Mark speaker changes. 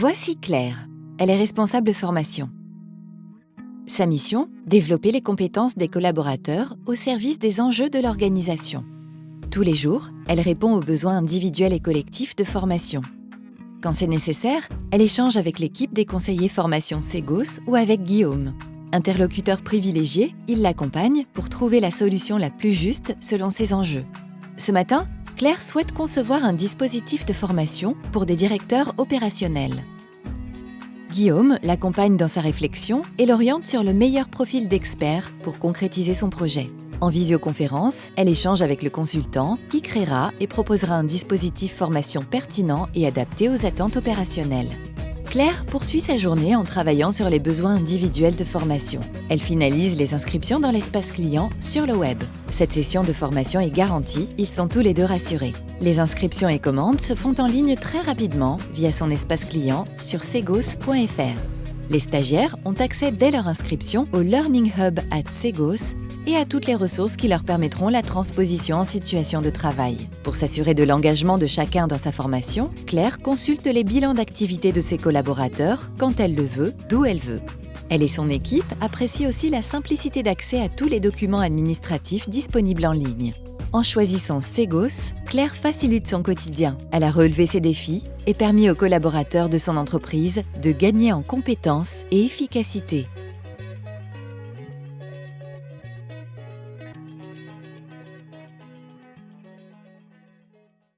Speaker 1: Voici Claire. Elle est responsable formation. Sa mission Développer les compétences des collaborateurs au service des enjeux de l'organisation. Tous les jours, elle répond aux besoins individuels et collectifs de formation. Quand c'est nécessaire, elle échange avec l'équipe des conseillers formation Segos ou avec Guillaume. Interlocuteur privilégié, il l'accompagne pour trouver la solution la plus juste selon ses enjeux. Ce matin, Claire souhaite concevoir un dispositif de formation pour des directeurs opérationnels. Guillaume l'accompagne dans sa réflexion et l'oriente sur le meilleur profil d'expert pour concrétiser son projet. En visioconférence, elle échange avec le consultant qui créera et proposera un dispositif formation pertinent et adapté aux attentes opérationnelles. Claire poursuit sa journée en travaillant sur les besoins individuels de formation. Elle finalise les inscriptions dans l'espace client sur le web. Cette session de formation est garantie, ils sont tous les deux rassurés. Les inscriptions et commandes se font en ligne très rapidement via son espace client sur segos.fr. Les stagiaires ont accès dès leur inscription au Learning Hub at Segos et à toutes les ressources qui leur permettront la transposition en situation de travail. Pour s'assurer de l'engagement de chacun dans sa formation, Claire consulte les bilans d'activité de ses collaborateurs quand elle le veut, d'où elle veut. Elle et son équipe apprécient aussi la simplicité d'accès à tous les documents administratifs disponibles en ligne. En choisissant Segos, Claire facilite son quotidien. Elle a relevé ses défis et permis aux collaborateurs de son entreprise de gagner en compétences et efficacité.